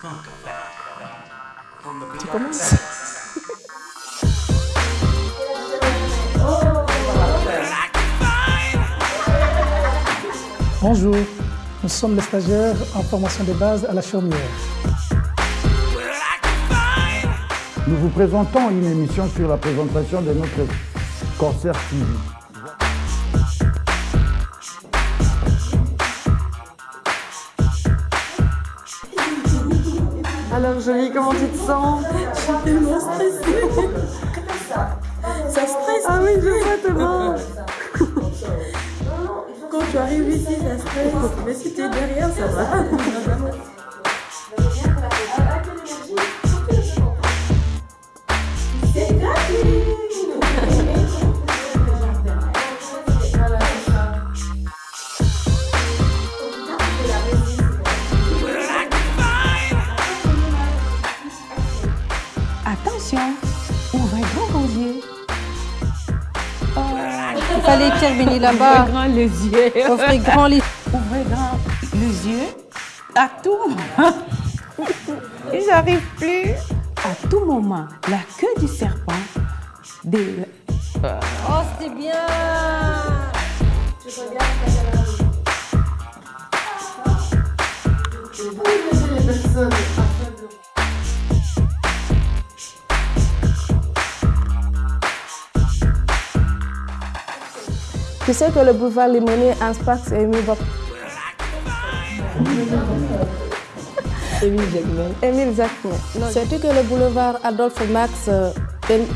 Tu commences Bonjour, nous sommes les stagiaires en formation de base à la chaumière. Nous vous présentons une émission sur la présentation de notre corsaire TV. Alors Jolie, comment tu te sens Je suis tellement stressée. Ça stresse. Ah oui, je vois tellement. Quand tu arrives ici, ça stresse. Mais si tu es derrière, ça va. Ouvrez grand vos yeux. Il fallait terminer là-bas. Ouvrez grand les yeux. Ouvrez grand les Ouvrez grand les yeux. À tout moment. J'arrive plus. À tout moment, la queue du serpent. Des... Oh, c'est bien Tu sais que le boulevard Limoné, Anspax et Émile Bob. Émile Jacquemin. Émile Jacquemin. Sais-tu que le boulevard Adolphe Max. euh, Émile-